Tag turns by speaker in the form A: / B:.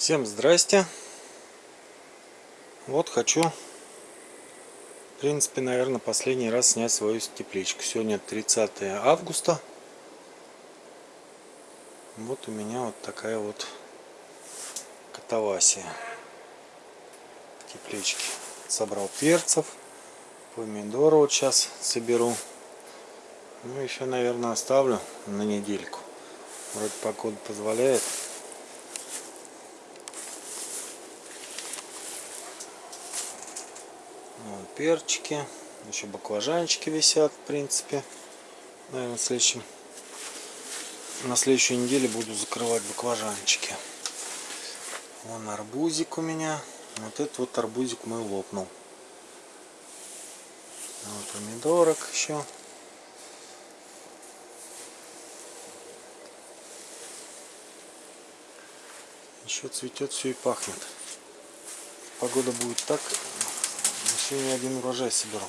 A: Всем здрасте. Вот хочу, в принципе, наверное, последний раз снять свою тепличку. Сегодня 30 августа. Вот у меня вот такая вот катавасия теплички. Собрал перцев, помидоры вот сейчас соберу. Ну, еще, наверное, оставлю на недельку. Вроде погода позволяет. Перчики. Еще баклажанчики висят, в принципе. Наверное, в следующем... на следующей неделе буду закрывать баклажанчики. Вон арбузик у меня. Вот этот вот арбузик мой лопнул. Вот помидорок еще. Еще цветет все и пахнет. Погода будет так, не один урожай соберу.